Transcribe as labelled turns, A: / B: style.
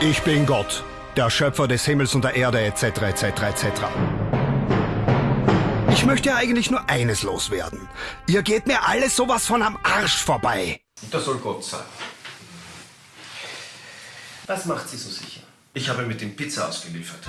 A: Ich bin Gott, der Schöpfer des Himmels und der Erde etc. etc. etc. Ich möchte eigentlich nur eines loswerden. Ihr geht mir alles sowas von am Arsch vorbei.
B: Das soll Gott sein. Was macht Sie so sicher? Ich habe mit dem Pizza ausgeliefert.